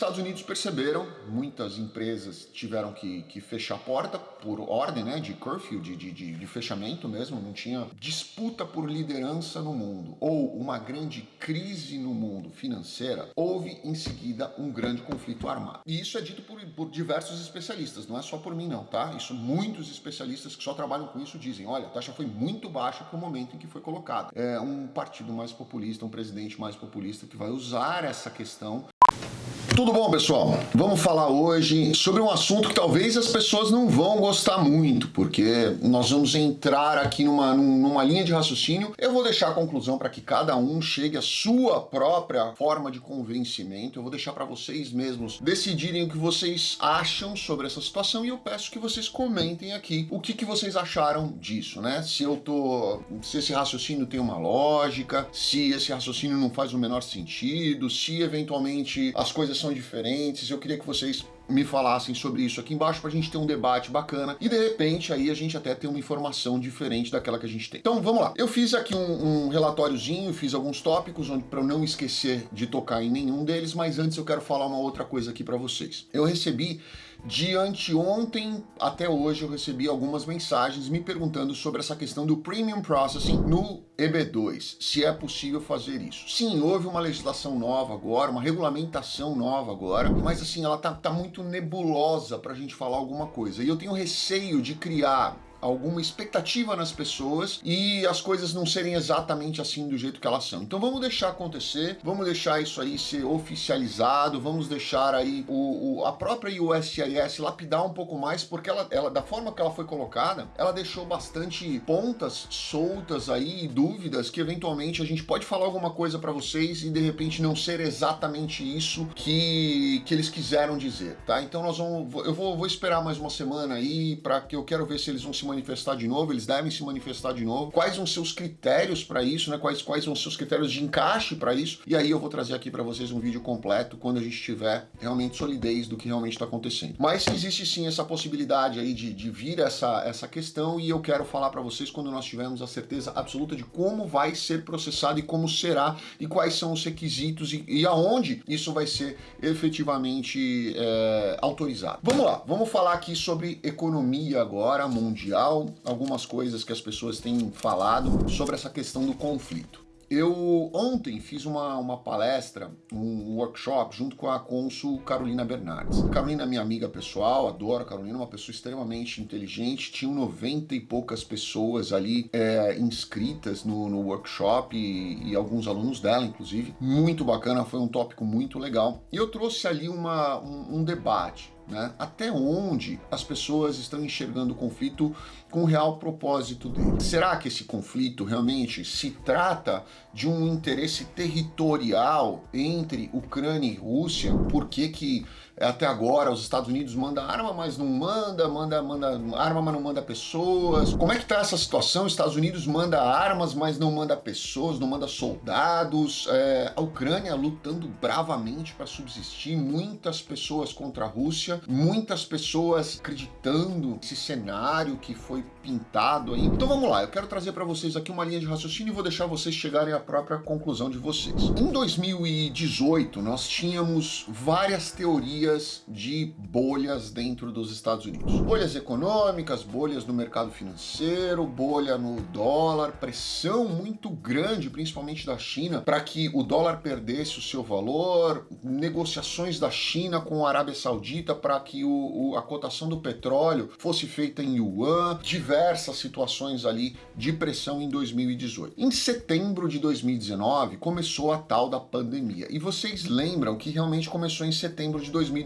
Estados Unidos perceberam, muitas empresas tiveram que, que fechar a porta por ordem né, de curfew, de, de, de, de fechamento mesmo, não tinha disputa por liderança no mundo ou uma grande crise no mundo financeira, houve em seguida um grande conflito armado. E isso é dito por, por diversos especialistas, não é só por mim não, tá? Isso muitos especialistas que só trabalham com isso dizem, olha, a taxa foi muito baixa para o momento em que foi colocada. É um partido mais populista, um presidente mais populista que vai usar essa questão tudo bom, pessoal? Vamos falar hoje sobre um assunto que talvez as pessoas não vão gostar muito, porque nós vamos entrar aqui numa, numa linha de raciocínio. Eu vou deixar a conclusão para que cada um chegue à sua própria forma de convencimento. Eu vou deixar para vocês mesmos decidirem o que vocês acham sobre essa situação e eu peço que vocês comentem aqui o que, que vocês acharam disso, né? Se eu tô... se esse raciocínio tem uma lógica, se esse raciocínio não faz o menor sentido, se eventualmente as coisas são diferentes, eu queria que vocês me falassem sobre isso aqui embaixo para a gente ter um debate bacana e de repente aí a gente até ter uma informação diferente daquela que a gente tem. Então vamos lá, eu fiz aqui um, um relatóriozinho, fiz alguns tópicos para eu não esquecer de tocar em nenhum deles, mas antes eu quero falar uma outra coisa aqui para vocês. Eu recebi de anteontem até hoje eu recebi algumas mensagens me perguntando sobre essa questão do Premium Processing no EB2, se é possível fazer isso. Sim, houve uma legislação nova agora, uma regulamentação nova agora, mas assim, ela tá, tá muito nebulosa para a gente falar alguma coisa. E eu tenho receio de criar alguma expectativa nas pessoas e as coisas não serem exatamente assim do jeito que elas são. Então vamos deixar acontecer, vamos deixar isso aí ser oficializado, vamos deixar aí o, o a própria USCIS lapidar um pouco mais, porque ela, ela, da forma que ela foi colocada, ela deixou bastante pontas soltas aí, dúvidas, que eventualmente a gente pode falar alguma coisa para vocês e de repente não ser exatamente isso que, que eles quiseram dizer, tá? Então nós vamos, eu vou, vou esperar mais uma semana aí para que eu quero ver se eles vão se manifestar de novo, eles devem se manifestar de novo. Quais são seus critérios para isso, né? Quais, quais são seus critérios de encaixe para isso? E aí eu vou trazer aqui para vocês um vídeo completo quando a gente tiver realmente solidez do que realmente está acontecendo. Mas existe sim essa possibilidade aí de, de vir essa, essa questão e eu quero falar para vocês quando nós tivermos a certeza absoluta de como vai ser processado e como será e quais são os requisitos e, e aonde isso vai ser efetivamente é, autorizado. Vamos lá, vamos falar aqui sobre economia agora mundial algumas coisas que as pessoas têm falado sobre essa questão do conflito. Eu ontem fiz uma, uma palestra, um workshop, junto com a cônsul Carolina Bernardes. Carolina é minha amiga pessoal, adoro a Carolina, uma pessoa extremamente inteligente. Tinham 90 e poucas pessoas ali é, inscritas no, no workshop e, e, alguns alunos dela, inclusive. Muito bacana, foi um tópico muito legal. E eu trouxe ali uma, um, um debate né? Até onde as pessoas estão enxergando o conflito com o real propósito dele? Será que esse conflito realmente se trata de um interesse territorial entre Ucrânia e Rússia? Por que que até agora os Estados Unidos manda arma, mas não manda, manda, manda arma, mas não manda pessoas? Como é que tá essa situação? Os Estados Unidos manda armas, mas não manda pessoas, não manda soldados. É, a Ucrânia lutando bravamente para subsistir, muitas pessoas contra a Rússia muitas pessoas acreditando nesse cenário que foi pintado aí. Então vamos lá, eu quero trazer para vocês aqui uma linha de raciocínio e vou deixar vocês chegarem à própria conclusão de vocês. Em 2018, nós tínhamos várias teorias de bolhas dentro dos Estados Unidos. Bolhas econômicas, bolhas no mercado financeiro, bolha no dólar, pressão muito grande, principalmente da China, para que o dólar perdesse o seu valor, negociações da China com a Arábia Saudita para que o, o, a cotação do petróleo fosse feita em yuan, diversas situações ali de pressão em 2018. Em setembro de 2019 começou a tal da pandemia. E vocês lembram que realmente começou em setembro de 2019.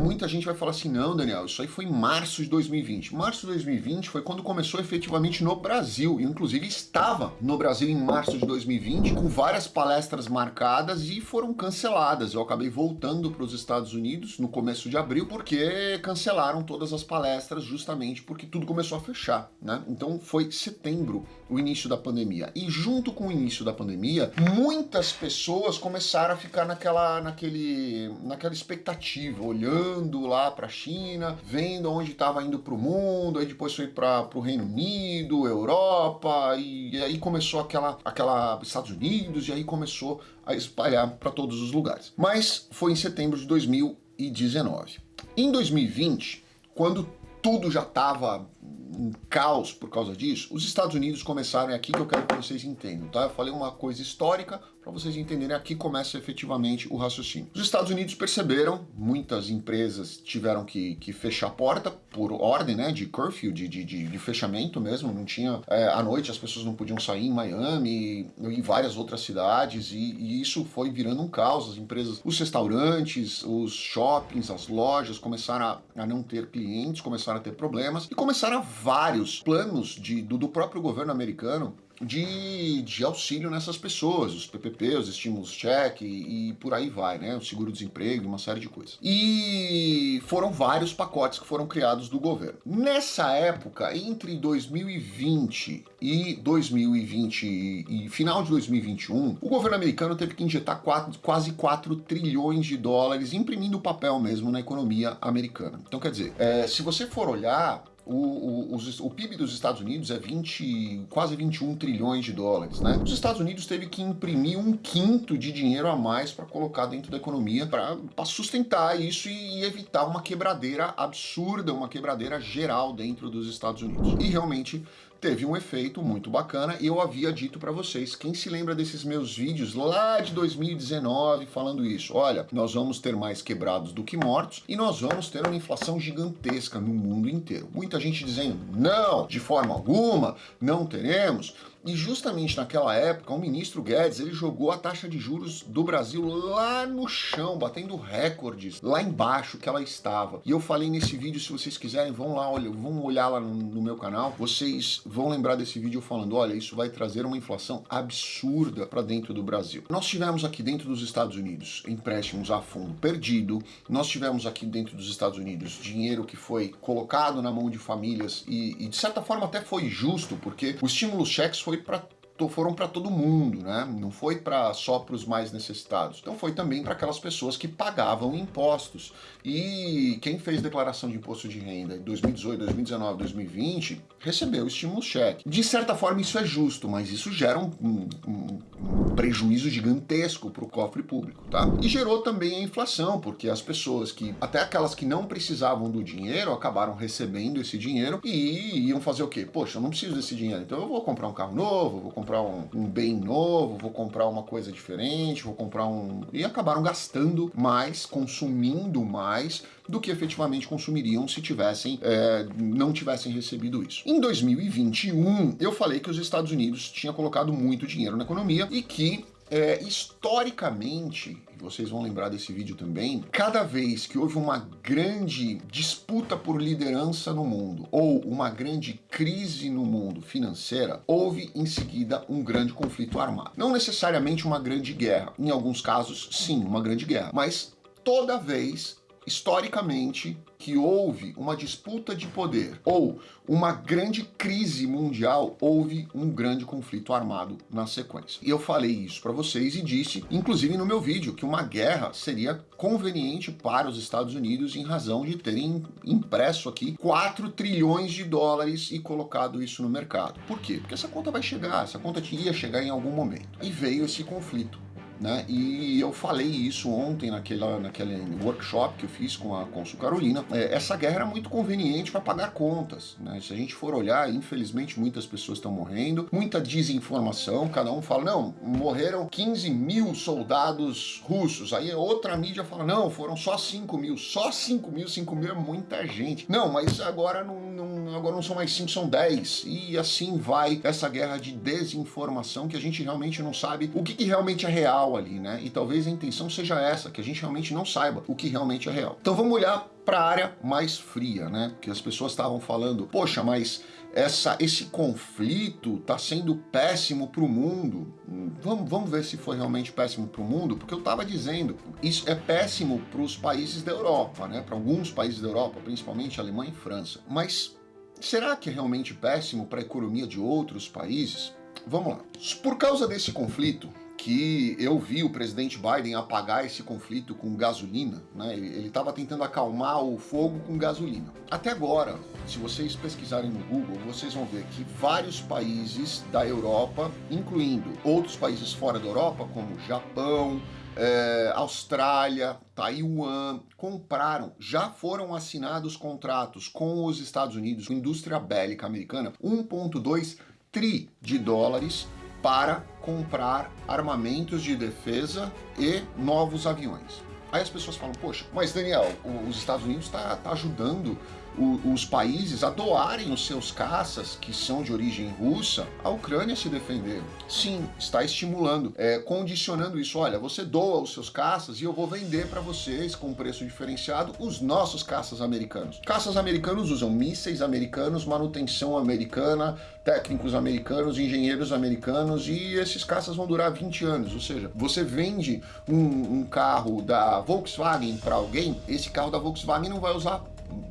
Muita gente vai falar assim, não Daniel, isso aí foi em março de 2020. Março de 2020 foi quando começou efetivamente no Brasil. Inclusive estava no Brasil em março de 2020 com várias palestras marcadas e foram canceladas. Eu acabei voltando para os Estados Unidos no começo de abril porque cancelaram todas as palestras justamente porque tudo começou a fechar, né? Então foi setembro o início da pandemia. E junto com o início da pandemia, muitas pessoas começaram a ficar naquela, naquele, naquela expectativa, olhando lá para a China, vendo onde estava indo para o mundo, aí depois foi para o Reino Unido, Europa, e, e aí começou aquela, aquela Estados Unidos, e aí começou a espalhar para todos os lugares. Mas foi em setembro de 2019. Em 2020, quando tudo já estava um caos por causa disso, os Estados Unidos começaram, é aqui que eu quero que vocês entendam, tá? Eu falei uma coisa histórica para vocês entenderem aqui começa efetivamente o raciocínio. Os Estados Unidos perceberam, muitas empresas tiveram que, que fechar a porta por ordem, né, de curfew, de, de, de, fechamento mesmo, não tinha, é, à noite as pessoas não podiam sair em Miami e, e várias outras cidades e, e, isso foi virando um caos, as empresas, os restaurantes, os shoppings, as lojas começaram a, a não ter clientes, começaram a ter problemas e começaram vários planos de, do, do próprio governo americano de, de auxílio nessas pessoas, os PPP, os estímulos cheque e, e por aí vai, né? O seguro-desemprego, uma série de coisas. E foram vários pacotes que foram criados do governo. Nessa época, entre 2020 e 2020 e, e final de 2021, o governo americano teve que injetar quatro, quase 4 trilhões de dólares imprimindo papel mesmo na economia americana. Então, quer dizer, é, se você for olhar, o, o, os, o, PIB dos Estados Unidos é 20, quase 21 trilhões de dólares, né? Os Estados Unidos teve que imprimir um quinto de dinheiro a mais para colocar dentro da economia para sustentar isso e, e, evitar uma quebradeira absurda, uma quebradeira geral dentro dos Estados Unidos. E realmente teve um efeito muito bacana e eu havia dito para vocês, quem se lembra desses meus vídeos lá de 2019 falando isso, olha, nós vamos ter mais quebrados do que mortos e nós vamos ter uma inflação gigantesca no mundo inteiro. Muita gente dizendo, não, de forma alguma, não teremos, e justamente naquela época, o ministro Guedes, ele jogou a taxa de juros do Brasil lá no chão, batendo recordes, lá embaixo que ela estava. E eu falei nesse vídeo, se vocês quiserem, vão lá, olha, vão olhar lá no, meu canal, vocês vão lembrar desse vídeo falando, olha, isso vai trazer uma inflação absurda para dentro do Brasil. Nós tivemos aqui dentro dos Estados Unidos empréstimos a fundo perdido, nós tivemos aqui dentro dos Estados Unidos dinheiro que foi colocado na mão de famílias e, e de certa forma até foi justo, porque o estímulo cheques foi foi para foram para todo mundo, né? Não foi para só para os mais necessitados. Então foi também para aquelas pessoas que pagavam impostos. E quem fez declaração de imposto de renda em 2018, 2019, 2020 recebeu estímulo cheque. De certa forma isso é justo, mas isso gera um, um, um prejuízo gigantesco para o cofre público, tá? E gerou também a inflação, porque as pessoas que, até aquelas que não precisavam do dinheiro, acabaram recebendo esse dinheiro e iam fazer o quê? Poxa, eu não preciso desse dinheiro, então eu vou comprar um carro novo, vou comprar um, um bem novo, vou comprar uma coisa diferente, vou comprar um... E acabaram gastando mais, consumindo mais do que efetivamente consumiriam se tivessem, é, não tivessem recebido isso. Em 2021, eu falei que os Estados Unidos tinha colocado muito dinheiro na economia e que é, historicamente, vocês vão lembrar desse vídeo também, cada vez que houve uma grande disputa por liderança no mundo ou uma grande crise no mundo financeira, houve em seguida um grande conflito armado. Não necessariamente uma grande guerra, em alguns casos sim, uma grande guerra, mas toda vez historicamente que houve uma disputa de poder ou uma grande crise mundial, houve um grande conflito armado na sequência. E eu falei isso para vocês e disse, inclusive no meu vídeo, que uma guerra seria conveniente para os Estados Unidos em razão de terem impresso aqui 4 trilhões de dólares e colocado isso no mercado. Por quê? Porque essa conta vai chegar, essa conta ia chegar em algum momento. E veio esse conflito né? E eu falei isso ontem naquela, naquele workshop que eu fiz com a Consul Carolina. É, essa guerra era muito conveniente para pagar contas. Né? Se a gente for olhar, infelizmente muitas pessoas estão morrendo, muita desinformação, cada um fala, não, morreram 15 mil soldados russos. Aí outra mídia fala, não, foram só 5 mil. Só 5 mil, 5 mil é muita gente. Não, mas agora não, não, agora não são mais 5, são 10. E assim vai essa guerra de desinformação que a gente realmente não sabe o que, que realmente é real real ali, né? E talvez a intenção seja essa, que a gente realmente não saiba o que realmente é real. Então vamos olhar para a área mais fria, né? Porque as pessoas estavam falando, poxa, mas essa, esse conflito está sendo péssimo para o mundo. Vamos, vamos ver se foi realmente péssimo para o mundo, porque eu estava dizendo, isso é péssimo para os países da Europa, né? Para alguns países da Europa, principalmente Alemanha e França. Mas será que é realmente péssimo para a economia de outros países? Vamos lá. Por causa desse conflito, que eu vi o presidente Biden apagar esse conflito com gasolina, né? Ele estava tentando acalmar o fogo com gasolina. Até agora, se vocês pesquisarem no Google, vocês vão ver que vários países da Europa, incluindo outros países fora da Europa, como Japão, é, Austrália, Taiwan, compraram, já foram assinados contratos com os Estados Unidos, com a indústria bélica americana, 1,2 tri de dólares para comprar armamentos de defesa e novos aviões. Aí as pessoas falam, poxa, mas Daniel, os Estados Unidos está tá ajudando os países a doarem os seus caças, que são de origem russa, à Ucrânia se defender. Sim, está estimulando, é, condicionando isso. Olha, você doa os seus caças e eu vou vender para vocês com preço diferenciado os nossos caças americanos. Caças americanos usam mísseis americanos, manutenção americana, técnicos americanos, engenheiros americanos e esses caças vão durar 20 anos. Ou seja, você vende um, um carro da Volkswagen para alguém, esse carro da Volkswagen não vai usar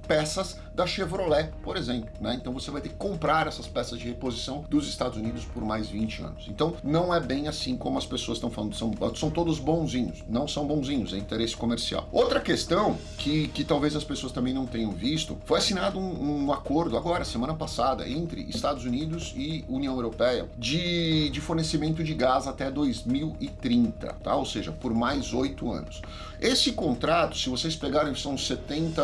peças da Chevrolet, por exemplo. Né? Então você vai ter que comprar essas peças de reposição dos Estados Unidos por mais 20 anos. Então não é bem assim como as pessoas estão falando, são, são todos bonzinhos. Não são bonzinhos, é interesse comercial. Outra questão que, que talvez as pessoas também não tenham visto, foi assinado um, um acordo agora, semana passada, entre Estados Unidos e União Europeia de, de fornecimento de gás até 2030, tá? ou seja, por mais oito anos. Esse contrato, se vocês pegarem, são 70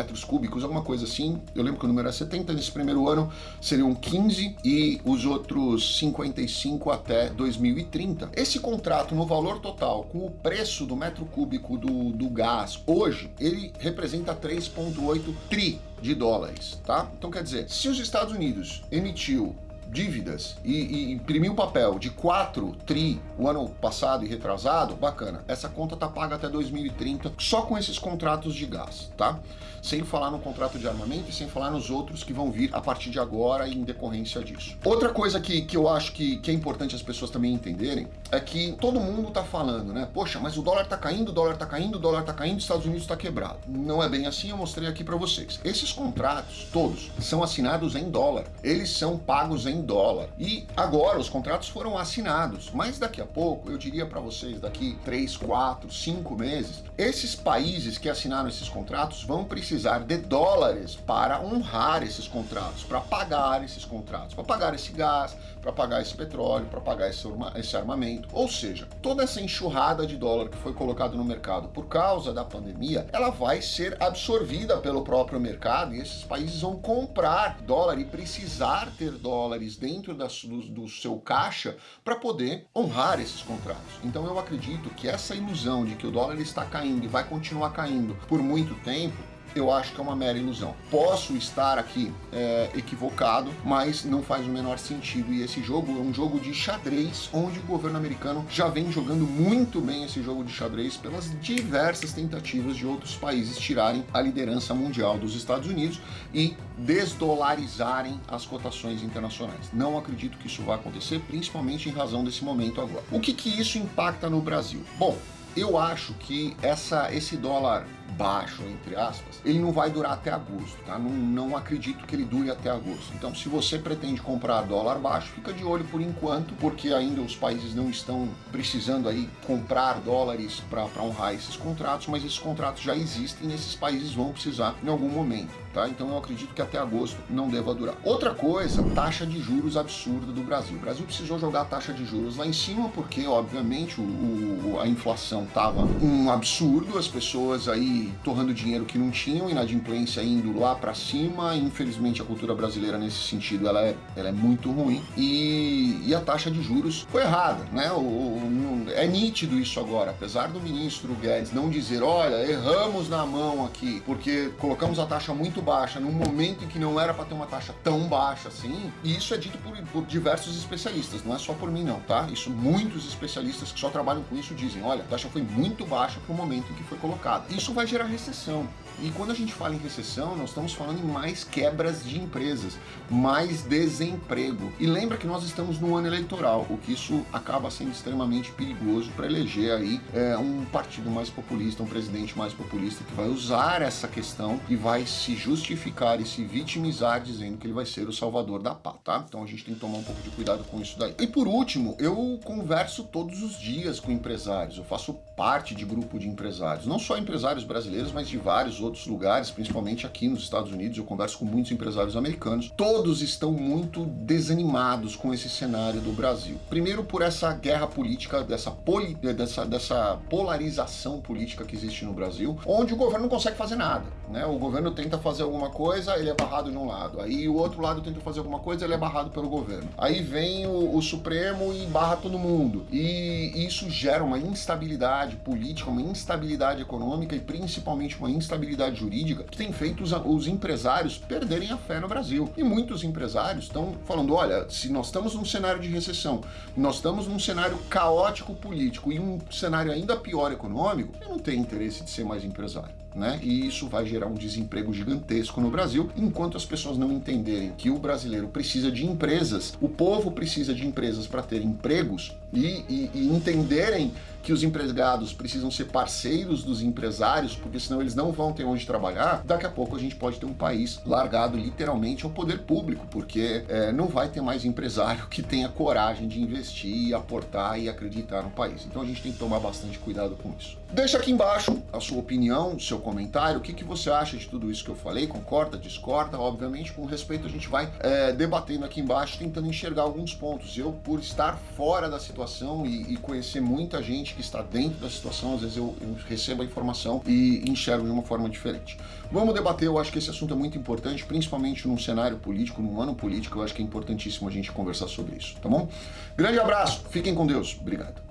metros cúbicos, alguma coisa assim. Eu lembro que o número era 70, nesse primeiro ano seriam 15 e os outros 55 até 2030. Esse contrato, no valor total, com o preço do metro cúbico do, do gás, hoje, ele representa 3,8 tri de dólares, tá? Então quer dizer, se os Estados Unidos emitiu dívidas e, e imprimiu papel de 4 tri o ano passado e retrasado, bacana. Essa conta tá paga até 2030 só com esses contratos de gás, tá? Sem falar no contrato de armamento e sem falar nos outros que vão vir a partir de agora em decorrência disso. Outra coisa que, que eu acho que, que é importante as pessoas também entenderem é que todo mundo tá falando, né? Poxa, mas o dólar tá caindo, o dólar tá caindo, o dólar tá caindo, os Estados Unidos tá quebrado. Não é bem assim, eu mostrei aqui para vocês. Esses contratos, todos, são assinados em dólar. Eles são pagos em dólar. E agora os contratos foram assinados, mas daqui a pouco, eu diria para vocês, daqui 3, 4, 5 meses, esses países que assinaram esses contratos vão precisar de dólares para honrar esses contratos, para pagar esses contratos, para pagar esse gás, para pagar esse petróleo, para pagar esse armamento. Ou seja, toda essa enxurrada de dólar que foi colocado no mercado por causa da pandemia, ela vai ser absorvida pelo próprio mercado e esses países vão comprar dólar e precisar ter dólares dentro da, do, do seu caixa para poder honrar esses contratos. Então eu acredito que essa ilusão de que o dólar está caindo e vai continuar caindo por muito tempo eu acho que é uma mera ilusão. Posso estar aqui é, equivocado, mas não faz o menor sentido. E esse jogo é um jogo de xadrez, onde o governo americano já vem jogando muito bem esse jogo de xadrez pelas diversas tentativas de outros países tirarem a liderança mundial dos Estados Unidos e desdolarizarem as cotações internacionais. Não acredito que isso vai acontecer, principalmente em razão desse momento agora. O que, que isso impacta no Brasil? Bom, eu acho que essa, esse dólar baixo, entre aspas, ele não vai durar até agosto, tá? Não, não acredito que ele dure até agosto. Então, se você pretende comprar dólar baixo, fica de olho por enquanto, porque ainda os países não estão precisando aí comprar dólares para honrar esses contratos, mas esses contratos já existem e esses países vão precisar em algum momento, tá? Então, eu acredito que até agosto não deva durar. Outra coisa, taxa de juros absurda do Brasil. O Brasil precisou jogar a taxa de juros lá em cima porque, obviamente, o, o a inflação tava um absurdo, as pessoas aí torrando dinheiro que não tinham, inadimplência indo lá para cima. Infelizmente a cultura brasileira nesse sentido ela é, ela é muito ruim e, e a taxa de juros foi errada, né? O, o, é nítido isso agora, apesar do ministro Guedes não dizer, olha, erramos na mão aqui porque colocamos a taxa muito baixa num momento em que não era para ter uma taxa tão baixa assim, e isso é dito por, por, diversos especialistas, não é só por mim não, tá? Isso muitos especialistas que só trabalham com isso dizem, olha, a taxa foi muito baixa para o momento em que foi colocada. Isso vai gerar recessão. E quando a gente fala em recessão, nós estamos falando em mais quebras de empresas, mais desemprego. E lembra que nós estamos no ano eleitoral, o que isso acaba sendo extremamente perigoso para eleger aí é, um partido mais populista, um presidente mais populista que vai usar essa questão e vai se justificar e se vitimizar dizendo que ele vai ser o salvador da paz, tá? Então a gente tem que tomar um pouco de cuidado com isso daí. E por último, eu converso todos os dias com empresários, eu faço parte de grupo de empresários, não só empresários brasileiros, mas de vários outros lugares, principalmente aqui nos Estados Unidos, eu converso com muitos empresários americanos, todos estão muito desanimados com esse cenário do Brasil. Primeiro por essa guerra política, dessa, poli, dessa, dessa polarização política que existe no Brasil, onde o governo não consegue fazer nada. Né? O governo tenta fazer alguma coisa, ele é barrado de um lado. Aí o outro lado tenta fazer alguma coisa, ele é barrado pelo governo. Aí vem o, o Supremo e barra todo mundo. E isso gera uma instabilidade política, uma instabilidade econômica e principalmente uma instabilidade jurídica que tem feito os, os empresários perderem a fé no Brasil. E muitos empresários estão falando, olha, se nós estamos num cenário de recessão, nós estamos num cenário caótico político e um cenário ainda pior econômico, eu não tenho interesse de ser mais empresário né? E isso vai gerar um desemprego gigantesco no Brasil, enquanto as pessoas não entenderem que o brasileiro precisa de empresas, o povo precisa de empresas para ter empregos e, e, e entenderem que os empregados precisam ser parceiros dos empresários, porque senão eles não vão ter onde trabalhar, daqui a pouco a gente pode ter um país largado literalmente ao poder público, porque é, não vai ter mais empresário que tenha coragem de investir, aportar e acreditar no país. Então a gente tem que tomar bastante cuidado com isso. Deixa aqui embaixo a sua opinião, seu comentário, o que, que você acha de tudo isso que eu falei, concorda, discorda, obviamente com respeito a gente vai é, debatendo aqui embaixo, tentando enxergar alguns pontos. Eu, por estar fora da situação e, e conhecer muita gente que está dentro da situação, às vezes eu, eu recebo a informação e enxergo de uma forma diferente. Vamos debater, eu acho que esse assunto é muito importante, principalmente num cenário político, num ano político, eu acho que é importantíssimo a gente conversar sobre isso, tá bom? Grande abraço, fiquem com Deus, obrigado.